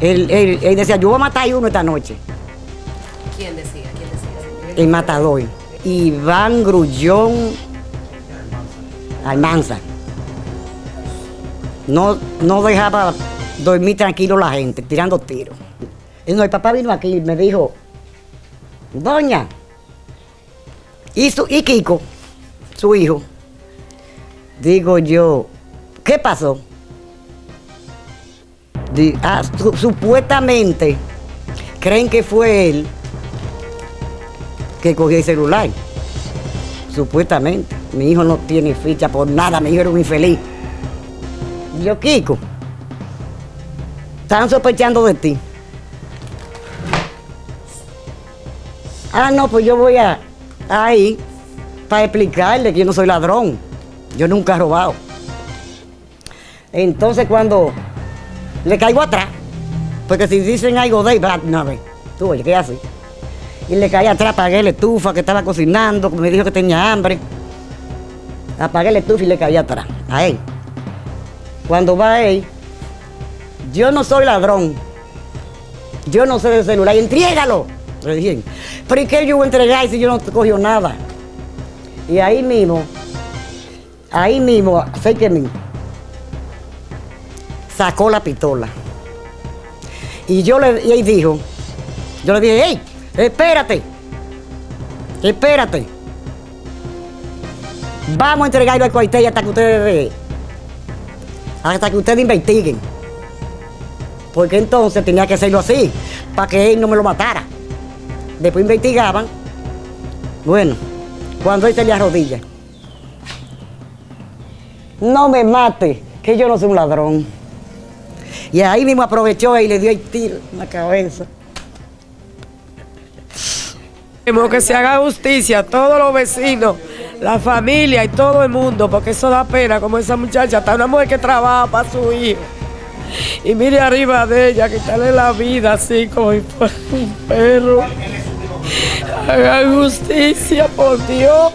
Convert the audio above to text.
Él, él- él decía, yo voy a matar a uno esta noche. ¿Quién decía? ¿Quién decía? El matador. Iván Grullón Almanza. No, no dejaba dormir tranquilo la gente, tirando tiros. Y no, el papá vino aquí y me dijo, Doña, y, su, y Kiko, su hijo, digo yo, ¿qué pasó? Ah, su- supuestamente creen que fue él que cogió el celular. Supuestamente. Mi hijo no tiene ficha por nada, mi hijo era un infeliz. Yo, Kiko, están sospechando de ti. Ah, no, pues yo voy a ahí para explicarle que yo no soy ladrón. Yo nunca he robado. Entonces cuando le caigo atrás, porque si dicen algo de él, no, ve, tú oye, ¿qué hace? Y le caí atrás, apagué la estufa que estaba cocinando, me dijo que tenía hambre. Apagué la estufa y le caí atrás, a él. Cuando va él, yo no soy ladrón. Yo no sé de celular. Y entrégalo. Le dije, pero ¿y qué yo voy a entregar si yo no cogió nada? Y ahí mismo, ahí mismo, sé que mí, sacó la pistola. Y yo le, y él dijo, yo le dije, hey, espérate, espérate. Vamos a entregarlo al cuartel hasta que ustedes, hasta que ustedes investiguen. Porque entonces tenía que hacerlo así, para que él no me lo matara. Después investigaban. Bueno, cuando él se le arrodilla. No me mate, que yo no soy un ladrón. Y ahí mismo aprovechó y le dio el tiro en la cabeza. Que se haga justicia a todos los vecinos, la familia y todo el mundo, porque eso da pena, como esa muchacha, está una mujer que trabaja para su hijo. Y mire arriba de ella, quitarle la vida así como un perro. Hagan justicia, por Dios.